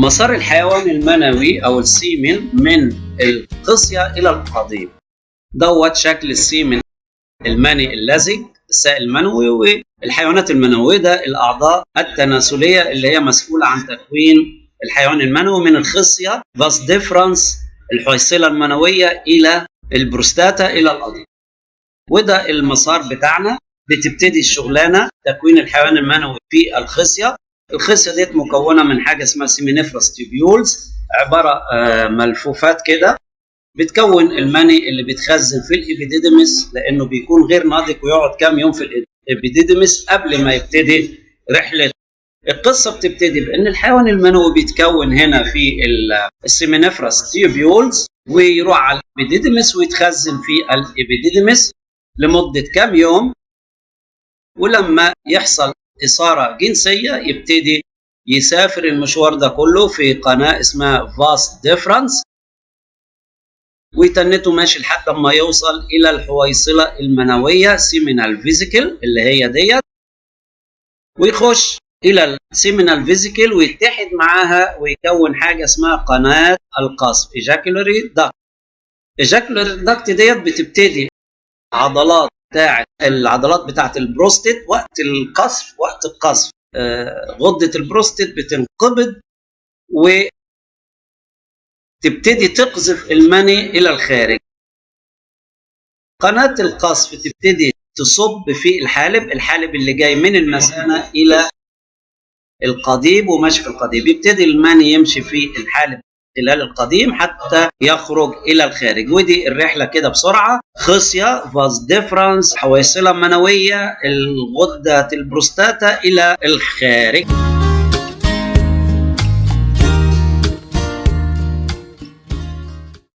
مسار الحيوان المنوي أو ال semen من الخصية إلى القضيب دوت شكل ال semen المني اللزج السائل المنوي والحيوانات المنوية ده الأعضاء التناسلية اللي هي مسؤولة عن تكوين الحيوان المنوي من الخصيه vas deferens الحويصله المنوية إلى البروستاتا إلى القضيب وده المسار بتاعنا بتبتدي الشغلانة تكوين الحيوان المنوي في الخصيه الخصية ديت مكونة من حاجة اسمها seminiferous tubules عبارة ملفوفات كده بتكون المني اللي بيتخزن في ال epididymis لأنه بيكون غير ناضج ويقعد كام يوم في ال epididymis قبل ما يبتدي رحلة. القصة بتبتدي بإن الحيوان المنوي بيتكون هنا في ال seminiferous tubules ويروح على ال epididymis ويتخزن في ال epididymis لمدة كام يوم ولما يحصل إثارة جنسية يبتدي يسافر المشوار ده كله في قناة اسمها vas deferens ويتنه ماشي لحد ما يوصل إلى الحويصلة المنوية seminal vesicle اللي هي ديت. ويخش إلى ال seminal vesicle ويتحد معاها ويكون حاجة اسمها قناة القذف ejaculatory duct ejaculatory duct ديت بتبتدي عضلات العضلات بتاعت البروستيت وقت القذف وقت القذف. آه غدة البروستيت بتنقبض وتبتدي تقذف المني إلى الخارج. قناة القذف تبتدي تصب في الحالب الحالب اللي جاي من المثانة إلى القضيب وماشي في القضيب. يبتدي المني يمشي في الحالب خلال القضيب حتى يخرج إلى الخارج. ودي الرحلة كده بسرعة. خصية vas deferens حويصلة منوية الغدة البروستاتا إلى الخارج.